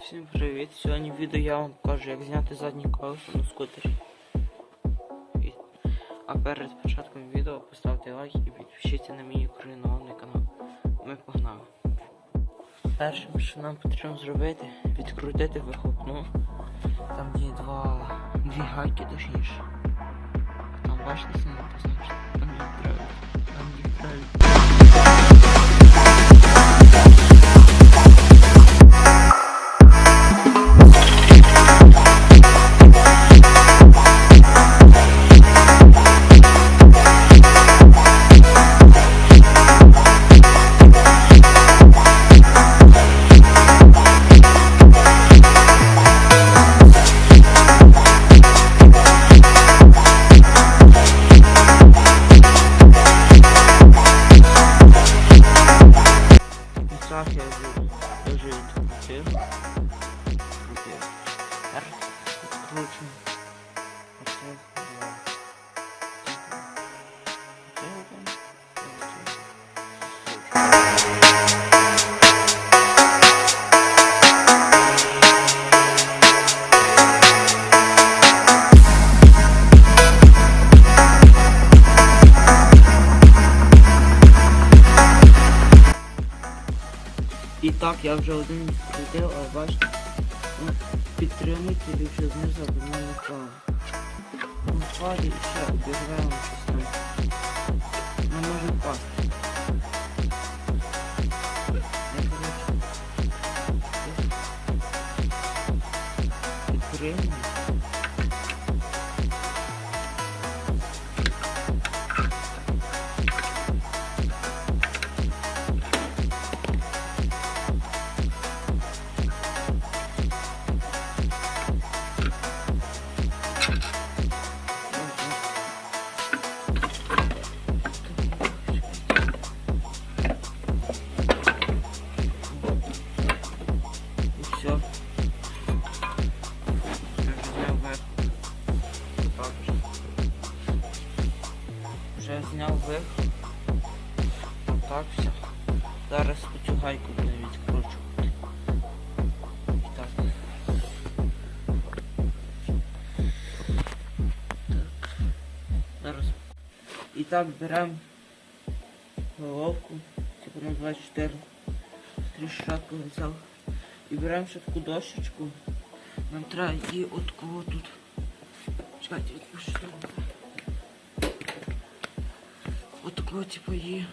Всім привіт! Сьогодні відео я вам покажу, як зняти заднє колесо на скутері. А перед початком відео поставте лайк і підпишіться на мій україномовний канал. Ми погнали. Першим, що нам потрібно зробити, відкрутити вихлопну. Там є два дві гайки точніше. Там бачите, сильно позначено. último. Hashtag lá. TikTok yavrucuğun eu gosto. так, я вже один відкрутив, але бачите, ну, підтримуйте більше знизу, аби воно не впало. Ну, впаде і все, обірвемо щось Все. Вже зняв верх. Так вже. Вже зняв верх. Так все. Зараз цю гайку буду відкручувати. Так. Так. Зараз. І так беремо головку, типу на 24 трішатку взяв. І беремо ще таку дощечку. Нам треба її от кого тут. Чекайте, відпущу. От такого типу її.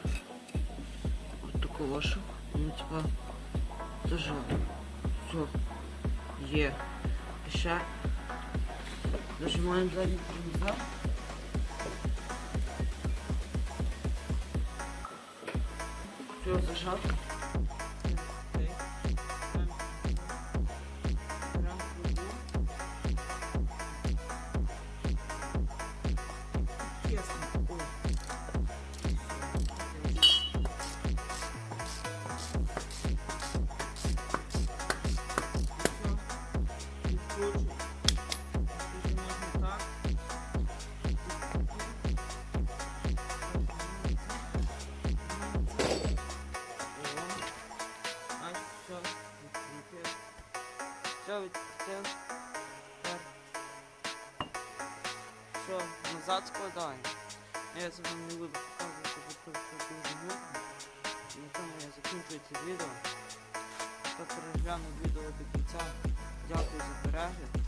От такого що. Ну типа зажав. Все. Є. І ще нажимаємо задній тормоза. Все, зажав. Відкрутив. Все, назад складаємо. Я це вам не буду показувати, бо це все дуже нудно. На тому я закінчую це відео. Хто переглянув відео до кінця, дякую за перегляд.